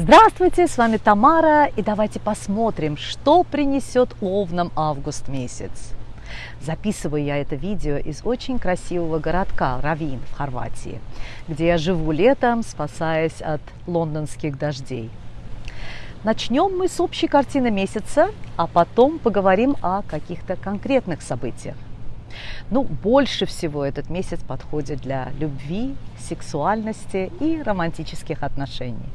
Здравствуйте, с вами Тамара, и давайте посмотрим, что принесет Овнам август месяц. Записываю я это видео из очень красивого городка Равин в Хорватии, где я живу летом, спасаясь от лондонских дождей. Начнем мы с общей картины месяца, а потом поговорим о каких-то конкретных событиях. Ну, больше всего этот месяц подходит для любви, сексуальности и романтических отношений.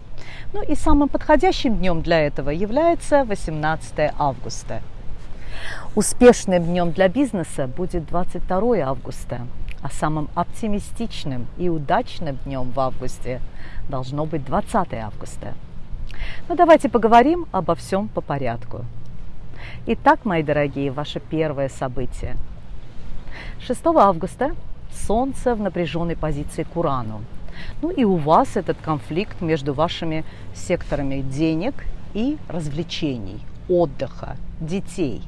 Ну и самым подходящим днем для этого является 18 августа. Успешным днем для бизнеса будет 22 августа, а самым оптимистичным и удачным днем в августе должно быть 20 августа. Ну давайте поговорим обо всем по порядку. Итак, мои дорогие, ваше первое событие. 6 августа Солнце в напряженной позиции к Урану. Ну и у вас этот конфликт между вашими секторами денег и развлечений, отдыха, детей.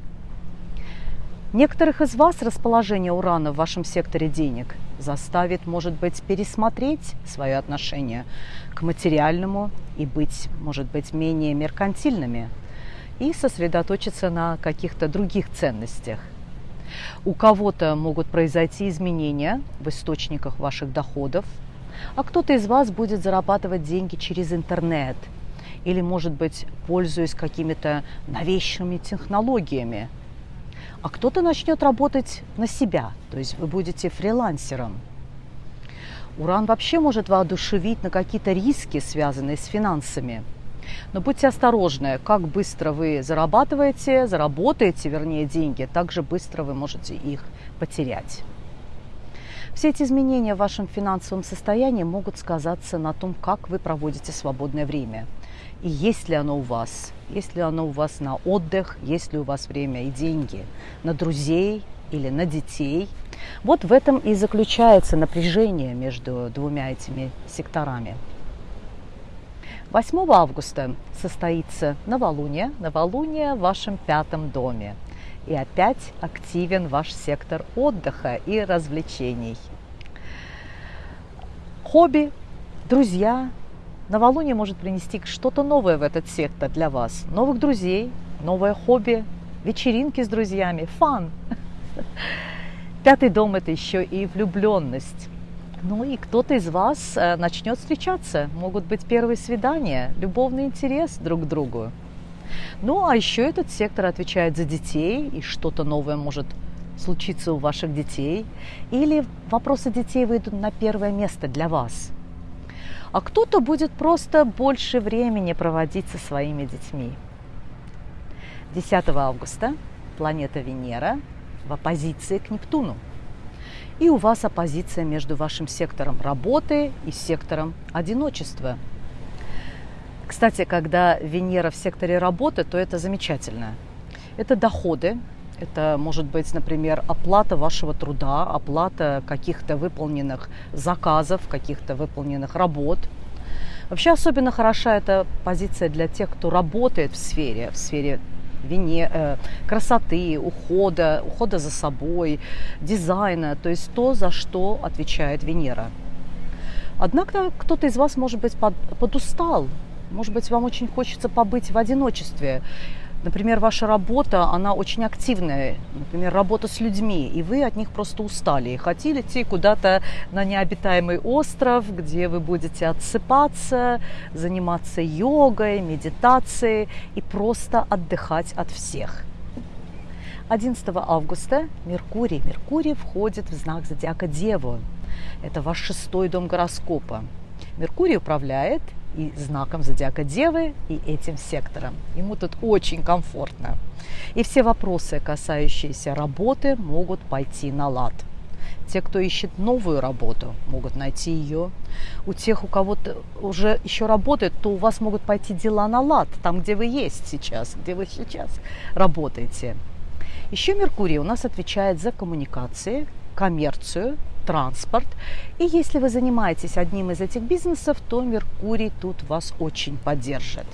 Некоторых из вас расположение урана в вашем секторе денег заставит, может быть, пересмотреть свое отношение к материальному и быть, может быть, менее меркантильными и сосредоточиться на каких-то других ценностях. У кого-то могут произойти изменения в источниках ваших доходов, а кто-то из вас будет зарабатывать деньги через интернет или, может быть, пользуясь какими-то новейшими технологиями. А кто-то начнет работать на себя, то есть вы будете фрилансером. Уран вообще может воодушевить на какие-то риски, связанные с финансами. Но будьте осторожны, как быстро вы зарабатываете, заработаете, вернее, деньги, так же быстро вы можете их потерять. Все эти изменения в вашем финансовом состоянии могут сказаться на том, как вы проводите свободное время. И есть ли оно у вас, есть ли оно у вас на отдых, есть ли у вас время и деньги на друзей или на детей. Вот в этом и заключается напряжение между двумя этими секторами. 8 августа состоится новолуние, новолуние в вашем пятом доме – и опять активен ваш сектор отдыха и развлечений. Хобби, друзья, новолуние может принести что-то новое в этот сектор для вас. Новых друзей, новое хобби, вечеринки с друзьями, фан. Пятый дом – это еще и влюбленность. Ну и кто-то из вас э, начнет встречаться. Могут быть первые свидания, любовный интерес друг к другу. Ну, а еще этот сектор отвечает за детей, и что-то новое может случиться у ваших детей. Или вопросы детей выйдут на первое место для вас. А кто-то будет просто больше времени проводить со своими детьми. 10 августа планета Венера в оппозиции к Нептуну. И у вас оппозиция между вашим сектором работы и сектором одиночества – кстати, когда Венера в секторе работы, то это замечательно. Это доходы, это может быть, например, оплата вашего труда, оплата каких-то выполненных заказов, каких-то выполненных работ. Вообще особенно хороша эта позиция для тех, кто работает в сфере, в сфере вине, э, красоты, ухода, ухода за собой, дизайна, то есть то, за что отвечает Венера. Однако кто-то из вас, может быть, под, подустал может быть, вам очень хочется побыть в одиночестве. Например, ваша работа, она очень активная, например, работа с людьми, и вы от них просто устали и хотели идти куда-то на необитаемый остров, где вы будете отсыпаться, заниматься йогой, медитацией и просто отдыхать от всех. 11 августа Меркурий. Меркурий входит в знак зодиака Деву. Это ваш шестой дом гороскопа. Меркурий управляет и знаком зодиака Девы, и этим сектором. Ему тут очень комфортно. И все вопросы, касающиеся работы, могут пойти на лад. Те, кто ищет новую работу, могут найти ее. У тех, у кого-то уже еще работает, то у вас могут пойти дела на лад, там, где вы есть сейчас, где вы сейчас работаете. Еще Меркурий у нас отвечает за коммуникации, коммерцию, транспорт. И если вы занимаетесь одним из этих бизнесов, то Меркурий тут вас очень поддержит.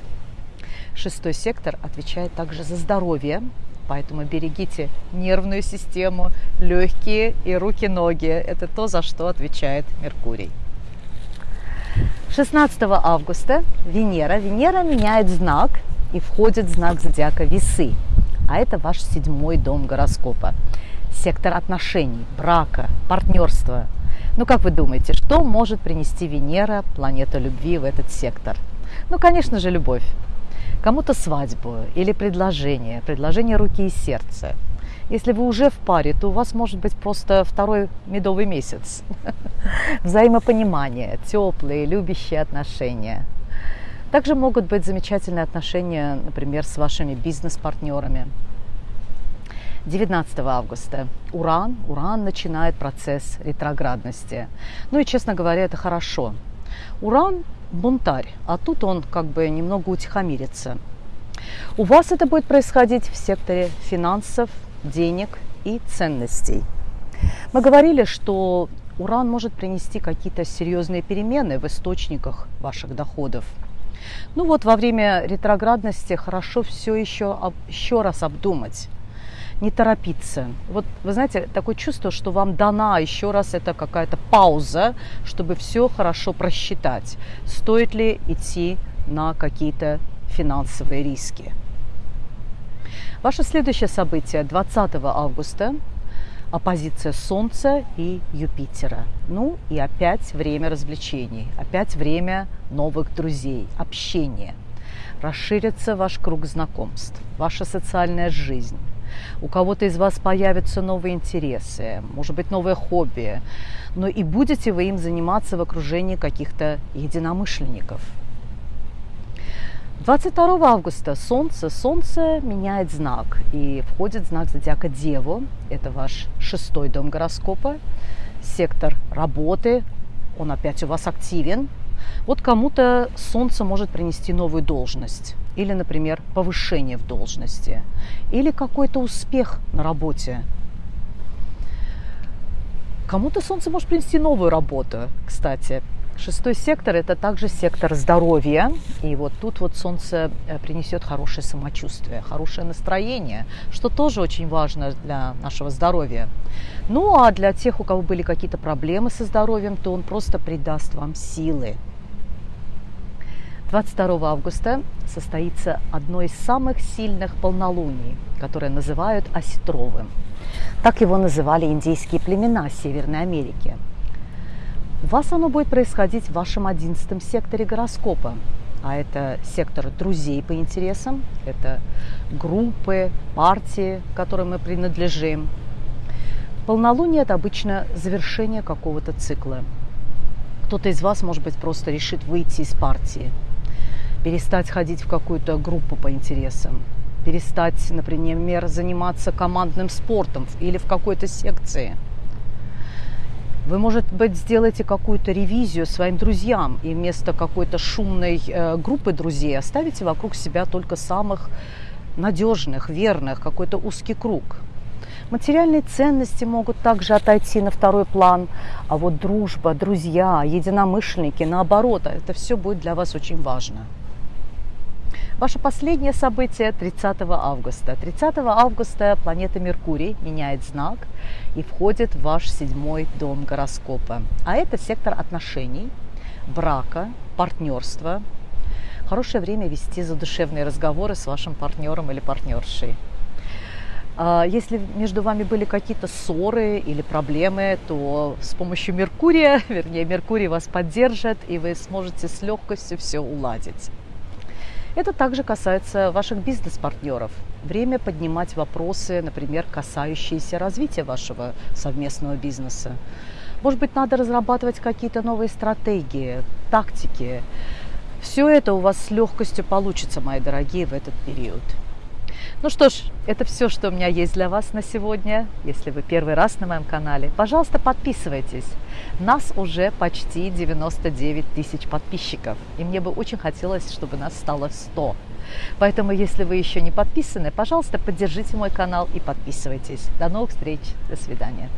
Шестой сектор отвечает также за здоровье, поэтому берегите нервную систему, легкие и руки-ноги. Это то, за что отвечает Меркурий. 16 августа Венера. Венера меняет знак и входит в знак зодиака Весы. А это ваш седьмой дом гороскопа. Сектор отношений, брака, партнерства. Ну, как вы думаете, что может принести Венера, планета любви, в этот сектор? Ну, конечно же, любовь. Кому-то свадьбу или предложение, предложение руки и сердца. Если вы уже в паре, то у вас может быть просто второй медовый месяц. Взаимопонимание, теплые, любящие отношения. Также могут быть замечательные отношения, например, с вашими бизнес-партнерами. 19 августа Уран, Уран начинает процесс ретроградности. Ну и, честно говоря, это хорошо. Уран бунтарь, а тут он как бы немного утихомирится. У вас это будет происходить в секторе финансов, денег и ценностей. Мы говорили, что уран может принести какие-то серьезные перемены в источниках ваших доходов. Ну вот во время ретроградности хорошо все еще еще раз обдумать, не торопиться. Вот вы знаете, такое чувство, что вам дана еще раз это какая-то пауза, чтобы все хорошо просчитать. Стоит ли идти на какие-то финансовые риски. Ваше следующее событие 20 августа – оппозиция Солнца и Юпитера. Ну и опять время развлечений, опять время новых друзей, общения. Расширится ваш круг знакомств, ваша социальная жизнь. У кого-то из вас появятся новые интересы, может быть, новое хобби, но и будете вы им заниматься в окружении каких-то единомышленников – 22 августа Солнце. Солнце меняет знак и входит знак зодиака Деву. Это ваш шестой дом гороскопа. Сектор работы. Он опять у вас активен. Вот кому-то Солнце может принести новую должность. Или, например, повышение в должности. Или какой-то успех на работе. Кому-то Солнце может принести новую работу, кстати. Шестой сектор – это также сектор здоровья. И вот тут вот солнце э, принесет хорошее самочувствие, хорошее настроение, что тоже очень важно для нашего здоровья. Ну а для тех, у кого были какие-то проблемы со здоровьем, то он просто придаст вам силы. 22 августа состоится одно из самых сильных полнолуний, которое называют осетровым. Так его называли индейские племена Северной Америки – у вас оно будет происходить в вашем одиннадцатом секторе гороскопа. А это сектор друзей по интересам, это группы, партии, которым мы принадлежим. Полнолуние – это обычно завершение какого-то цикла. Кто-то из вас, может быть, просто решит выйти из партии, перестать ходить в какую-то группу по интересам, перестать, например, заниматься командным спортом или в какой-то секции – вы, может быть, сделаете какую-то ревизию своим друзьям и вместо какой-то шумной э, группы друзей оставите вокруг себя только самых надежных, верных, какой-то узкий круг. Материальные ценности могут также отойти на второй план, а вот дружба, друзья, единомышленники, наоборот, это все будет для вас очень важно. Ваше последнее событие 30 августа. 30 августа планета Меркурий меняет знак и входит в ваш седьмой дом гороскопа. А это сектор отношений, брака, партнерства. Хорошее время вести задушевные разговоры с вашим партнером или партнершей. А если между вами были какие-то ссоры или проблемы, то с помощью Меркурия, вернее, Меркурий вас поддержит, и вы сможете с легкостью все уладить. Это также касается ваших бизнес-партнеров. Время поднимать вопросы, например, касающиеся развития вашего совместного бизнеса. Может быть, надо разрабатывать какие-то новые стратегии, тактики. Все это у вас с легкостью получится, мои дорогие, в этот период. Ну что ж, это все, что у меня есть для вас на сегодня. Если вы первый раз на моем канале, пожалуйста, подписывайтесь. Нас уже почти 99 тысяч подписчиков. И мне бы очень хотелось, чтобы нас стало 100. Поэтому, если вы еще не подписаны, пожалуйста, поддержите мой канал и подписывайтесь. До новых встреч. До свидания.